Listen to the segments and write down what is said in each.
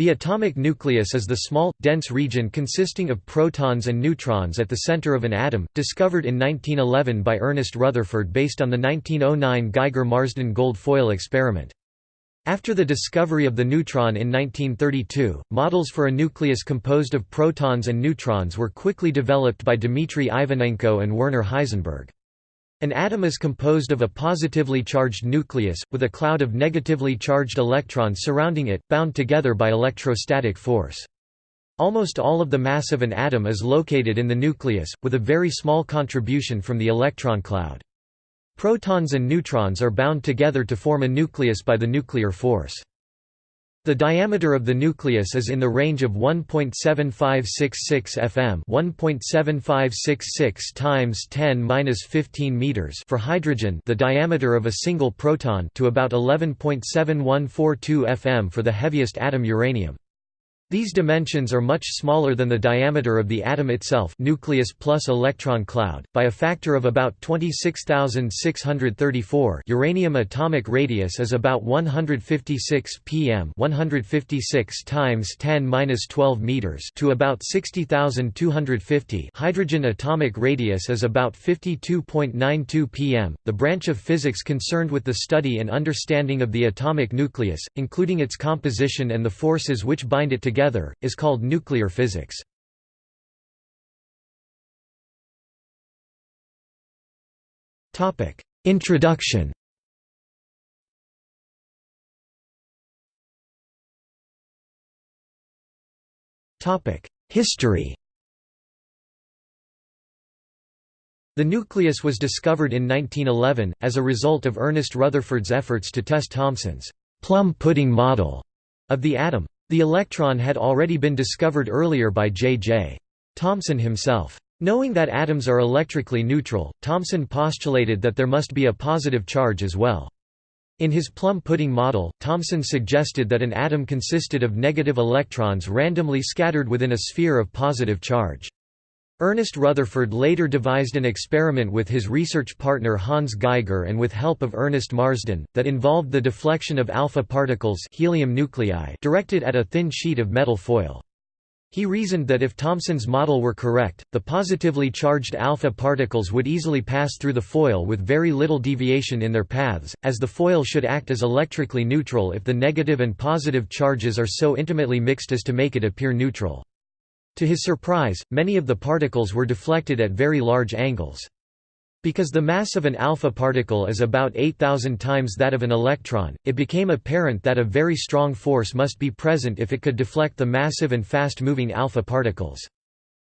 The atomic nucleus is the small, dense region consisting of protons and neutrons at the center of an atom, discovered in 1911 by Ernest Rutherford based on the 1909 Geiger-Marsden gold foil experiment. After the discovery of the neutron in 1932, models for a nucleus composed of protons and neutrons were quickly developed by Dmitry Ivanenko and Werner Heisenberg. An atom is composed of a positively charged nucleus, with a cloud of negatively charged electrons surrounding it, bound together by electrostatic force. Almost all of the mass of an atom is located in the nucleus, with a very small contribution from the electron cloud. Protons and neutrons are bound together to form a nucleus by the nuclear force. The diameter of the nucleus is in the range of 1.7566 fm, 1.7566 times 10^-15 meters for hydrogen, the diameter of a single proton, to about 11.7142 fm for the heaviest atom uranium. These dimensions are much smaller than the diameter of the atom itself nucleus plus electron cloud, by a factor of about 26,634 uranium atomic radius is about 156 pm 156 times 10^-12 meters to about 60,250 hydrogen atomic radius is about 52.92 pm. The branch of physics concerned with the study and understanding of the atomic nucleus, including its composition and the forces which bind it together together, is called nuclear physics. Introduction History The nucleus was discovered in 1911, as a result of Ernest Rutherford's efforts to test Thomson's plum pudding model of the atom. The electron had already been discovered earlier by J. J. Thomson himself. Knowing that atoms are electrically neutral, Thomson postulated that there must be a positive charge as well. In his plum pudding model, Thomson suggested that an atom consisted of negative electrons randomly scattered within a sphere of positive charge. Ernest Rutherford later devised an experiment with his research partner Hans Geiger and with help of Ernest Marsden, that involved the deflection of alpha particles helium nuclei directed at a thin sheet of metal foil. He reasoned that if Thomson's model were correct, the positively charged alpha particles would easily pass through the foil with very little deviation in their paths, as the foil should act as electrically neutral if the negative and positive charges are so intimately mixed as to make it appear neutral. To his surprise, many of the particles were deflected at very large angles. Because the mass of an alpha particle is about 8,000 times that of an electron, it became apparent that a very strong force must be present if it could deflect the massive and fast-moving alpha particles.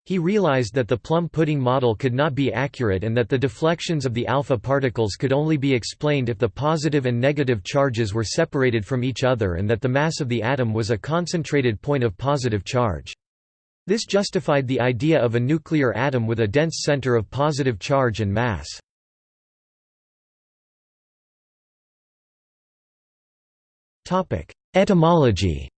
He realized that the plum pudding model could not be accurate and that the deflections of the alpha particles could only be explained if the positive and negative charges were separated from each other and that the mass of the atom was a concentrated point of positive charge. This justified the idea of a nuclear atom with a dense center of positive charge and mass. Etymology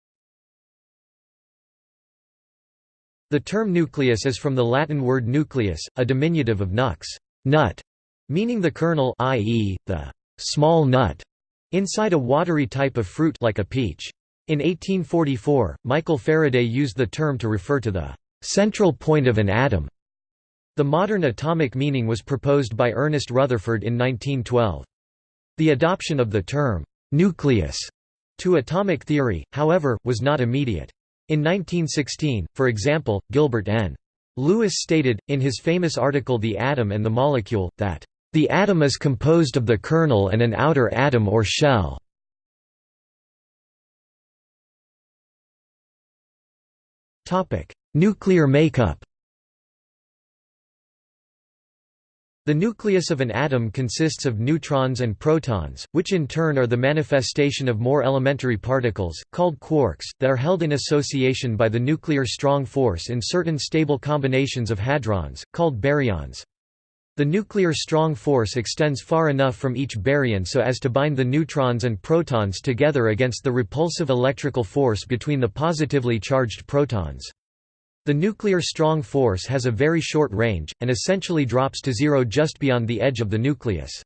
The term nucleus is from the Latin word nucleus, a diminutive of nux nut", meaning the kernel i.e., the small nut, inside a watery type of fruit like a peach. In 1844, Michael Faraday used the term to refer to the central point of an atom. The modern atomic meaning was proposed by Ernest Rutherford in 1912. The adoption of the term nucleus to atomic theory, however, was not immediate. In 1916, for example, Gilbert N. Lewis stated, in his famous article The Atom and the Molecule, that, "...the atom is composed of the kernel and an outer atom or shell." Nuclear makeup The nucleus of an atom consists of neutrons and protons, which in turn are the manifestation of more elementary particles, called quarks, that are held in association by the nuclear strong force in certain stable combinations of hadrons, called baryons. The nuclear strong force extends far enough from each baryon so as to bind the neutrons and protons together against the repulsive electrical force between the positively charged protons. The nuclear strong force has a very short range, and essentially drops to zero just beyond the edge of the nucleus.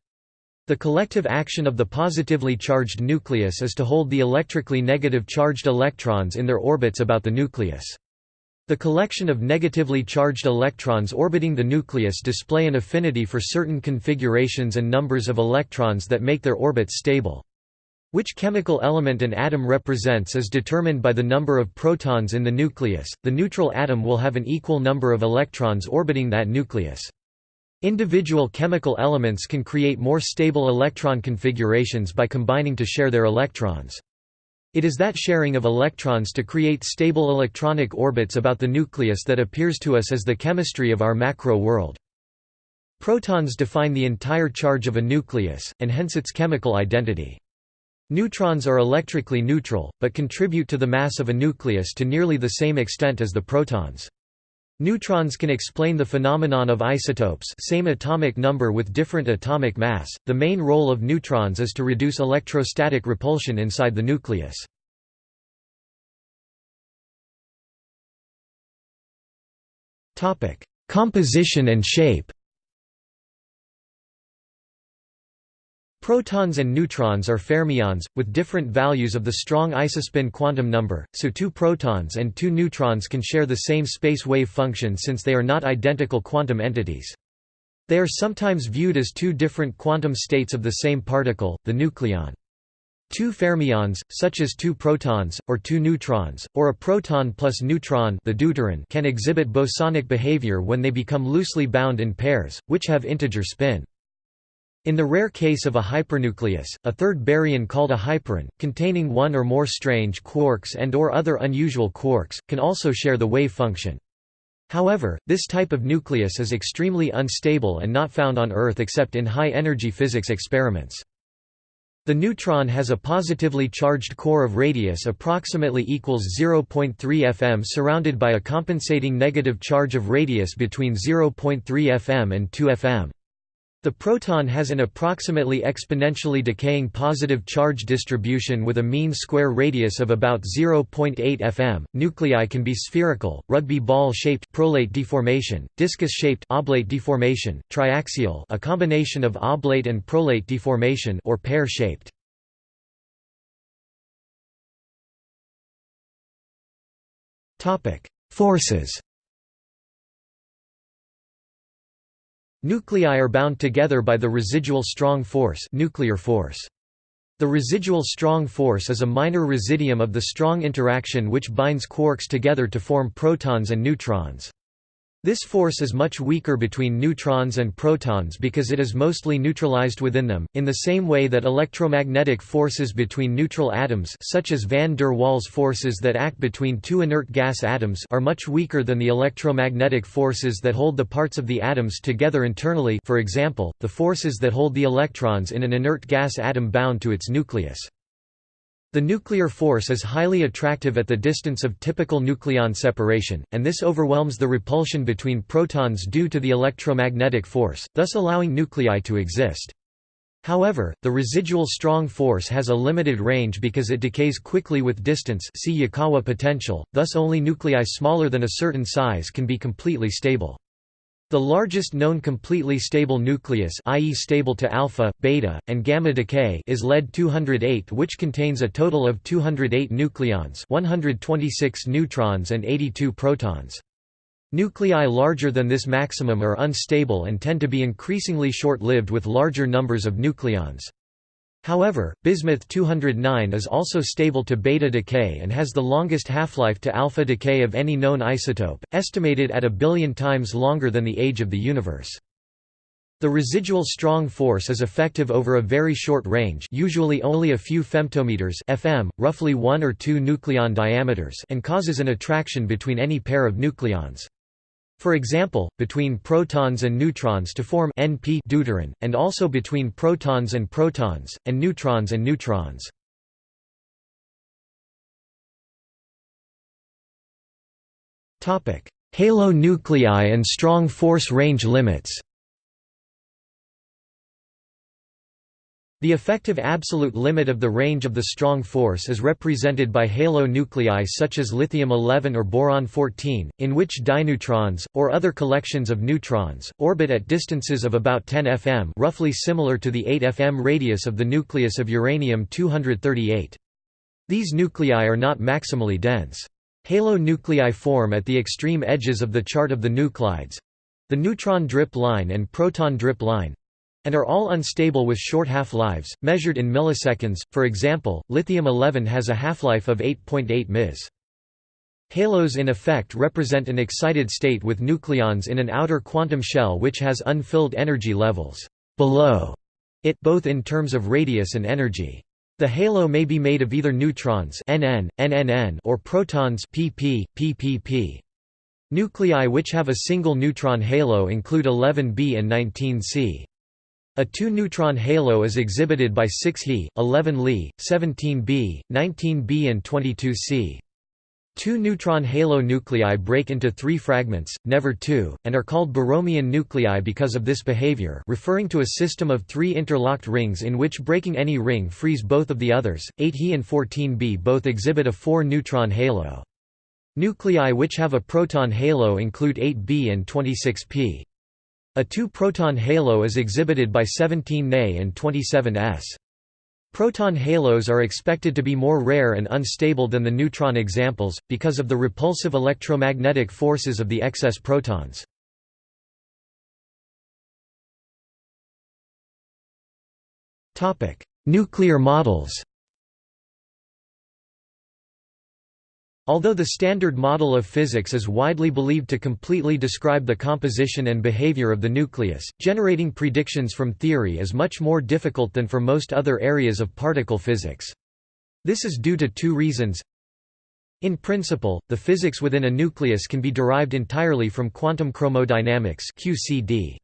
The collective action of the positively charged nucleus is to hold the electrically negative charged electrons in their orbits about the nucleus. The collection of negatively charged electrons orbiting the nucleus display an affinity for certain configurations and numbers of electrons that make their orbits stable. Which chemical element an atom represents is determined by the number of protons in the nucleus. The neutral atom will have an equal number of electrons orbiting that nucleus. Individual chemical elements can create more stable electron configurations by combining to share their electrons. It is that sharing of electrons to create stable electronic orbits about the nucleus that appears to us as the chemistry of our macro world. Protons define the entire charge of a nucleus, and hence its chemical identity. Neutrons are electrically neutral, but contribute to the mass of a nucleus to nearly the same extent as the protons. Neutrons can explain the phenomenon of isotopes same atomic number with different atomic mass. The main role of neutrons is to reduce electrostatic repulsion inside the nucleus. Topic: Composition and shape. Protons and neutrons are fermions, with different values of the strong isospin quantum number, so two protons and two neutrons can share the same space wave function since they are not identical quantum entities. They are sometimes viewed as two different quantum states of the same particle, the nucleon. Two fermions, such as two protons, or two neutrons, or a proton plus neutron the deuteron can exhibit bosonic behavior when they become loosely bound in pairs, which have integer spin. In the rare case of a hypernucleus, a third baryon called a hyperon, containing one or more strange quarks and or other unusual quarks, can also share the wave function. However, this type of nucleus is extremely unstable and not found on Earth except in high-energy physics experiments. The neutron has a positively charged core of radius approximately equals 0.3 fm surrounded by a compensating negative charge of radius between 0.3 fm and 2 fm. The proton has an approximately exponentially decaying positive charge distribution with a mean square radius of about 0.8 fm. Nuclei can be spherical, rugby ball-shaped prolate deformation, discus-shaped oblate deformation, triaxial, a combination of oblate and prolate deformation or pear-shaped. Topic: Forces Nuclei are bound together by the residual strong force, nuclear force. The residual strong force is a minor residuum of the strong interaction which binds quarks together to form protons and neutrons. This force is much weaker between neutrons and protons because it is mostly neutralized within them, in the same way that electromagnetic forces between neutral atoms such as van der Waals forces that act between two inert gas atoms are much weaker than the electromagnetic forces that hold the parts of the atoms together internally for example, the forces that hold the electrons in an inert gas atom bound to its nucleus. The nuclear force is highly attractive at the distance of typical nucleon separation, and this overwhelms the repulsion between protons due to the electromagnetic force, thus allowing nuclei to exist. However, the residual strong force has a limited range because it decays quickly with distance see Yukawa potential, thus only nuclei smaller than a certain size can be completely stable. The largest known completely stable nucleus i.e. stable to alpha, beta, and gamma decay is lead-208 which contains a total of 208 nucleons 126 neutrons and 82 protons. Nuclei larger than this maximum are unstable and tend to be increasingly short-lived with larger numbers of nucleons. However, bismuth-209 is also stable to beta decay and has the longest half-life to alpha decay of any known isotope, estimated at a billion times longer than the age of the universe. The residual strong force is effective over a very short range usually only a few femtometers fm, roughly 1 or 2 nucleon diameters and causes an attraction between any pair of nucleons. For example, between protons and neutrons to form NP deuteron, and also between protons and protons, and neutrons and neutrons. Halo nuclei and strong force range limits The effective absolute limit of the range of the strong force is represented by halo nuclei such as lithium-11 or boron-14, in which dineutrons, or other collections of neutrons, orbit at distances of about 10 fm roughly similar to the 8 fm radius of the nucleus of uranium-238. These nuclei are not maximally dense. Halo nuclei form at the extreme edges of the chart of the nuclides—the neutron drip line and proton drip line, and are all unstable with short half-lives, measured in milliseconds, for example, lithium-11 has a half-life of 8.8 ms. Halos in effect represent an excited state with nucleons in an outer quantum shell which has unfilled energy levels below it both in terms of radius and energy. The halo may be made of either neutrons NN, NNN or protons PP, PPP. Nuclei which have a single neutron halo include 11B and 19C. A two-neutron halo is exhibited by 6 He, 11 Li, 17 B, 19 B and 22 C. Two neutron halo nuclei break into three fragments, never two, and are called Borromean nuclei because of this behavior referring to a system of three interlocked rings in which breaking any ring frees both of the others. 8 He and 14 B both exhibit a four-neutron halo. Nuclei which have a proton halo include 8 B and 26 P. A two-proton halo is exhibited by 17 Ne and 27 S. Proton halos are expected to be more rare and unstable than the neutron examples, because of the repulsive electromagnetic forces of the excess protons. Nuclear models Although the Standard Model of Physics is widely believed to completely describe the composition and behavior of the nucleus, generating predictions from theory is much more difficult than for most other areas of particle physics. This is due to two reasons. In principle, the physics within a nucleus can be derived entirely from quantum chromodynamics QCD.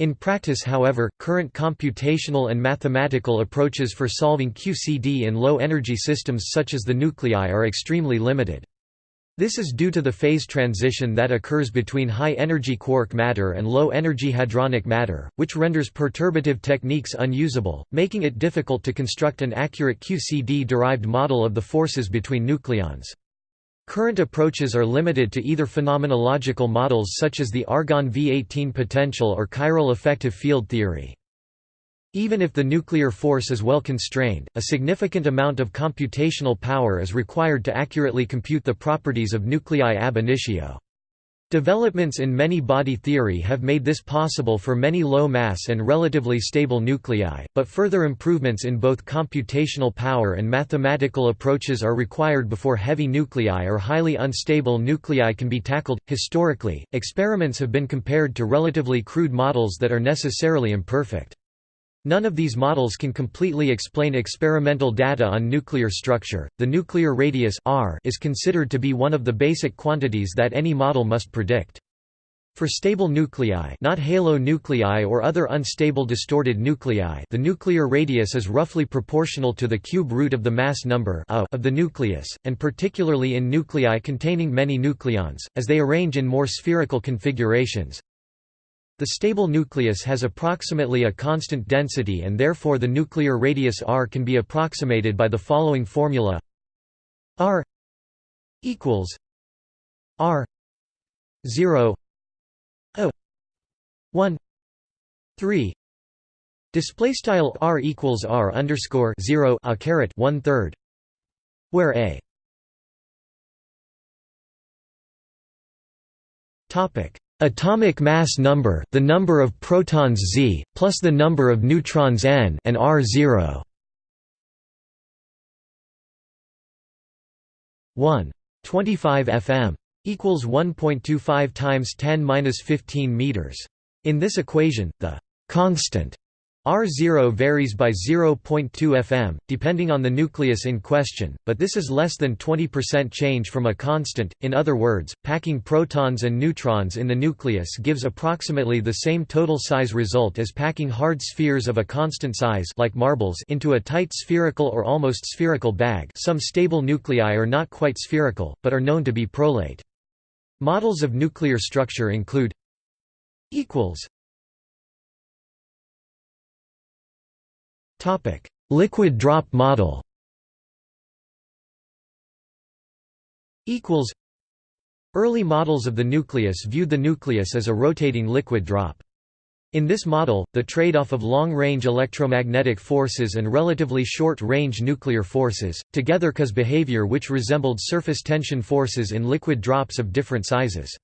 In practice however, current computational and mathematical approaches for solving QCD in low-energy systems such as the nuclei are extremely limited. This is due to the phase transition that occurs between high-energy quark matter and low-energy hadronic matter, which renders perturbative techniques unusable, making it difficult to construct an accurate QCD-derived model of the forces between nucleons. Current approaches are limited to either phenomenological models such as the Argonne V18 potential or chiral effective field theory. Even if the nuclear force is well constrained, a significant amount of computational power is required to accurately compute the properties of nuclei ab initio. Developments in many-body theory have made this possible for many low-mass and relatively stable nuclei, but further improvements in both computational power and mathematical approaches are required before heavy nuclei or highly unstable nuclei can be tackled. Historically, experiments have been compared to relatively crude models that are necessarily imperfect. None of these models can completely explain experimental data on nuclear structure. The nuclear radius r is considered to be one of the basic quantities that any model must predict. For stable nuclei, not halo nuclei or other unstable distorted nuclei, the nuclear radius is roughly proportional to the cube root of the mass number of the nucleus, and particularly in nuclei containing many nucleons, as they arrange in more spherical configurations, the stable nucleus has approximately a constant density and therefore the nuclear radius r can be approximated by the following formula. r equals r 0 a 1 3 display style r equals r underscore 0 a caret 1 third where a topic Atomic mass number the number of protons z, plus the number of neutrons n and r 0 1. 25 fm. equals 1.25 times 10^-15 meters. In this equation, the constant R0 varies by 0.2 fm, depending on the nucleus in question, but this is less than 20% change from a constant, in other words, packing protons and neutrons in the nucleus gives approximately the same total size result as packing hard spheres of a constant size like marbles into a tight spherical or almost spherical bag some stable nuclei are not quite spherical, but are known to be prolate. Models of nuclear structure include equals Liquid drop model Early models of the nucleus viewed the nucleus as a rotating liquid drop. In this model, the trade-off of long-range electromagnetic forces and relatively short-range nuclear forces, together cause behavior which resembled surface tension forces in liquid drops of different sizes.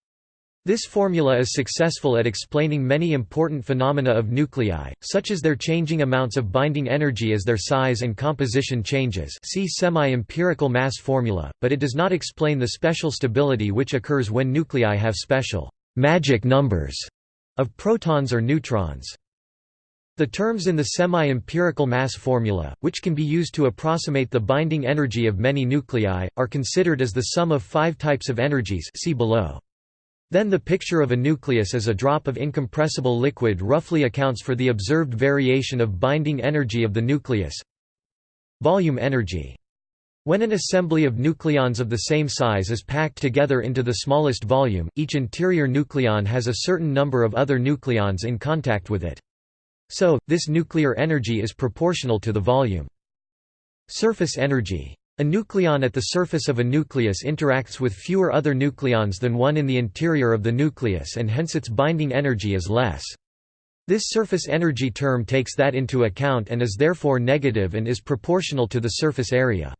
This formula is successful at explaining many important phenomena of nuclei, such as their changing amounts of binding energy as their size and composition changes see semi-empirical mass formula, but it does not explain the special stability which occurs when nuclei have special magic numbers of protons or neutrons. The terms in the semi-empirical mass formula, which can be used to approximate the binding energy of many nuclei, are considered as the sum of five types of energies see below. Then the picture of a nucleus as a drop of incompressible liquid roughly accounts for the observed variation of binding energy of the nucleus. Volume energy. When an assembly of nucleons of the same size is packed together into the smallest volume, each interior nucleon has a certain number of other nucleons in contact with it. So, this nuclear energy is proportional to the volume. Surface energy. A nucleon at the surface of a nucleus interacts with fewer other nucleons than one in the interior of the nucleus and hence its binding energy is less. This surface energy term takes that into account and is therefore negative and is proportional to the surface area.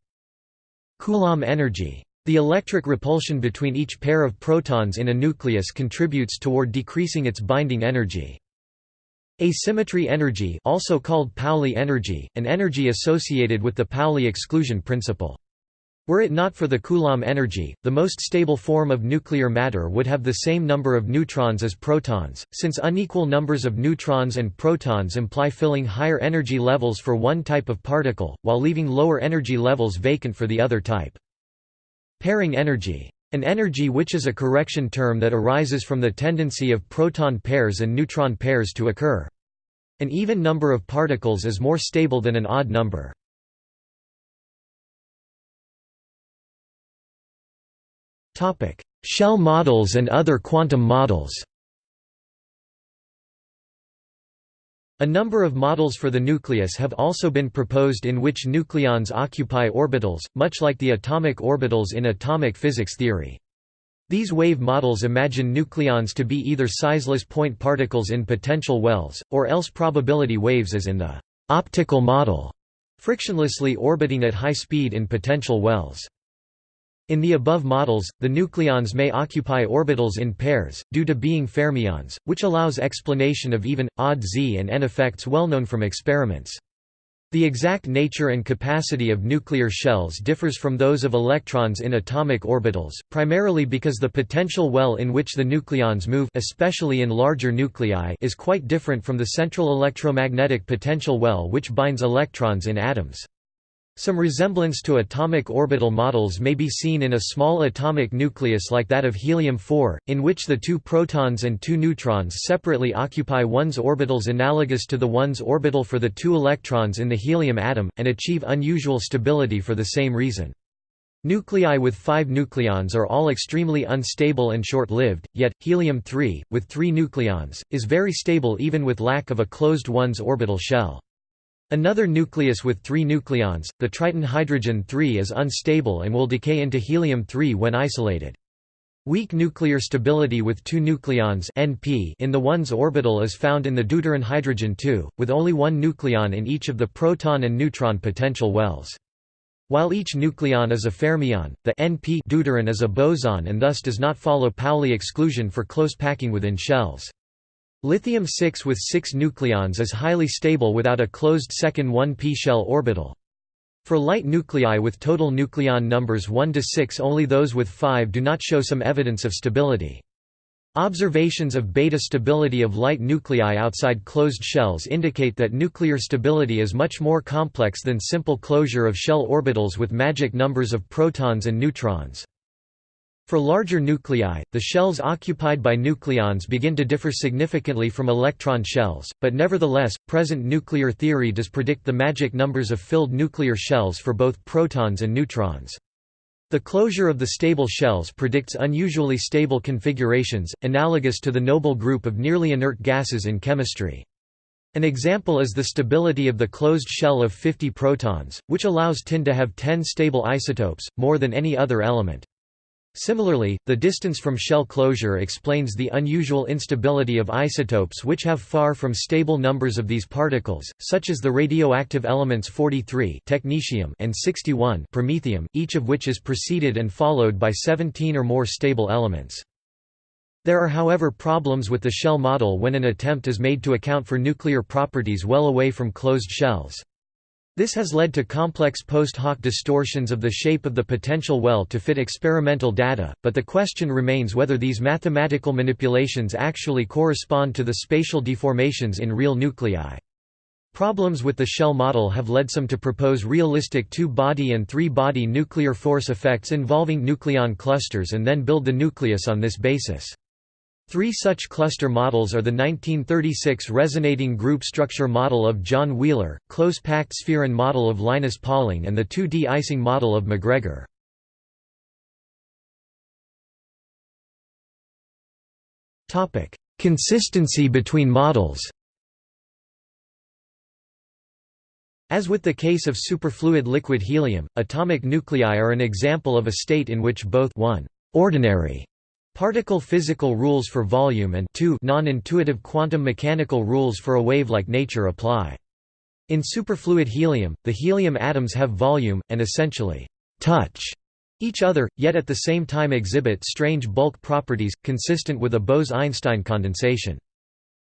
Coulomb energy. The electric repulsion between each pair of protons in a nucleus contributes toward decreasing its binding energy. Asymmetry energy also called Pauli energy, an energy associated with the Pauli exclusion principle. Were it not for the Coulomb energy, the most stable form of nuclear matter would have the same number of neutrons as protons, since unequal numbers of neutrons and protons imply filling higher energy levels for one type of particle, while leaving lower energy levels vacant for the other type. Pairing energy an energy which is a correction term that arises from the tendency of proton pairs and neutron pairs to occur. An even number of particles is more stable than an odd number. Shell models and other quantum models A number of models for the nucleus have also been proposed in which nucleons occupy orbitals, much like the atomic orbitals in atomic physics theory. These wave models imagine nucleons to be either sizeless point particles in potential wells, or else probability waves as in the optical model, frictionlessly orbiting at high speed in potential wells. In the above models, the nucleons may occupy orbitals in pairs, due to being fermions, which allows explanation of even, odd Z and N effects well known from experiments. The exact nature and capacity of nuclear shells differs from those of electrons in atomic orbitals, primarily because the potential well in which the nucleons move especially in larger nuclei is quite different from the central electromagnetic potential well which binds electrons in atoms. Some resemblance to atomic orbital models may be seen in a small atomic nucleus like that of helium-4, in which the two protons and two neutrons separately occupy 1s orbitals analogous to the 1s orbital for the two electrons in the helium atom, and achieve unusual stability for the same reason. Nuclei with five nucleons are all extremely unstable and short-lived, yet, helium-3, with three nucleons, is very stable even with lack of a closed 1s orbital shell. Another nucleus with three nucleons, the Triton hydrogen-3 is unstable and will decay into helium-3 when isolated. Weak nuclear stability with two nucleons NP in the 1s orbital is found in the deuteron hydrogen-2, with only one nucleon in each of the proton and neutron potential wells. While each nucleon is a fermion, the NP deuteron is a boson and thus does not follow Pauli exclusion for close packing within shells. Lithium-6 with six nucleons is highly stable without a closed second 1p shell orbital. For light nuclei with total nucleon numbers 1 to 6 only those with 5 do not show some evidence of stability. Observations of beta stability of light nuclei outside closed shells indicate that nuclear stability is much more complex than simple closure of shell orbitals with magic numbers of protons and neutrons. For larger nuclei, the shells occupied by nucleons begin to differ significantly from electron shells, but nevertheless, present nuclear theory does predict the magic numbers of filled nuclear shells for both protons and neutrons. The closure of the stable shells predicts unusually stable configurations, analogous to the noble group of nearly inert gases in chemistry. An example is the stability of the closed shell of 50 protons, which allows tin to have 10 stable isotopes, more than any other element. Similarly, the distance from shell closure explains the unusual instability of isotopes which have far from stable numbers of these particles, such as the radioactive elements 43 technetium and 61 promethium, each of which is preceded and followed by 17 or more stable elements. There are however problems with the shell model when an attempt is made to account for nuclear properties well away from closed shells. This has led to complex post hoc distortions of the shape of the potential well to fit experimental data, but the question remains whether these mathematical manipulations actually correspond to the spatial deformations in real nuclei. Problems with the shell model have led some to propose realistic two-body and three-body nuclear force effects involving nucleon clusters and then build the nucleus on this basis. Three such cluster models are the 1936 resonating group structure model of John Wheeler, close-packed spheron model of Linus Pauling and the 2D Ising model of MacGregor. Consistency between models As with the case of superfluid liquid helium, atomic nuclei are an example of a state in which both 1 ordinary Particle physical rules for volume and non-intuitive quantum mechanical rules for a wave-like nature apply. In superfluid helium, the helium atoms have volume, and essentially touch each other, yet at the same time exhibit strange bulk properties, consistent with a Bose–Einstein condensation.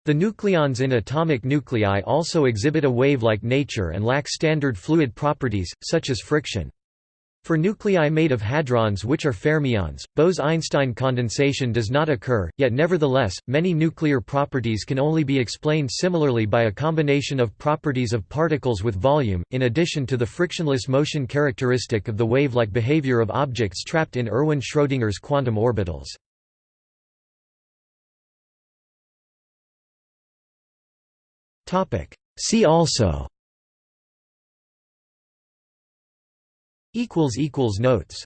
The nucleons in atomic nuclei also exhibit a wave-like nature and lack standard fluid properties, such as friction. For nuclei made of hadrons which are fermions, Bose–Einstein condensation does not occur, yet nevertheless, many nuclear properties can only be explained similarly by a combination of properties of particles with volume, in addition to the frictionless motion characteristic of the wave-like behavior of objects trapped in Erwin Schrödinger's quantum orbitals. See also Notes